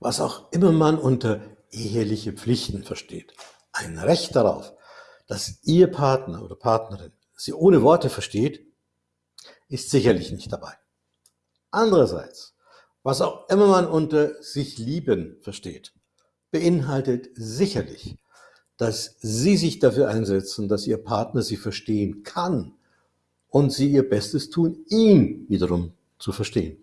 Was auch immer man unter eheliche Pflichten versteht, ein Recht darauf, dass Ihr Partner oder Partnerin Sie ohne Worte versteht, ist sicherlich nicht dabei. Andererseits, was auch immer man unter sich lieben versteht, beinhaltet sicherlich, dass Sie sich dafür einsetzen, dass Ihr Partner Sie verstehen kann und Sie Ihr Bestes tun, ihn wiederum zu verstehen.